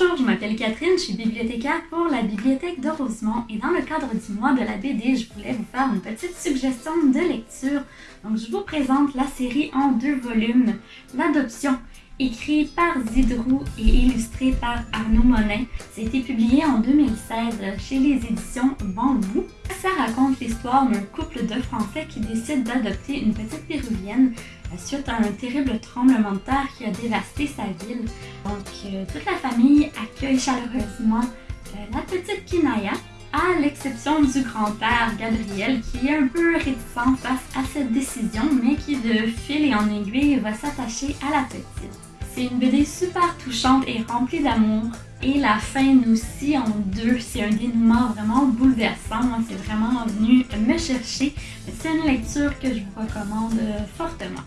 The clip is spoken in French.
Bonjour, je m'appelle Catherine, je suis bibliothécaire pour la bibliothèque de Rosemont et dans le cadre du mois de la BD, je voulais vous faire une petite suggestion de lecture. Donc je vous présente la série en deux volumes, L'adoption, écrit par Zidrou et illustré par Arnaud Monin. Été publié en 2016 chez les éditions Bambou. Ça raconte l'histoire d'un couple de Français qui décide d'adopter une petite péruvienne suite à un terrible tremblement de terre qui a dévasté sa ville. Donc, euh, toute la famille accueille chaleureusement euh, la petite Kinaya, à l'exception du grand-père Gabriel qui est un peu réticent face à cette décision, mais qui de fil et en aiguille va s'attacher à la petite. C'est une BD super touchante et remplie d'amour. Et la fin nous scie en deux. C'est un dénouement vraiment bouleversant. C'est vraiment venu me chercher. C'est une lecture que je vous recommande fortement.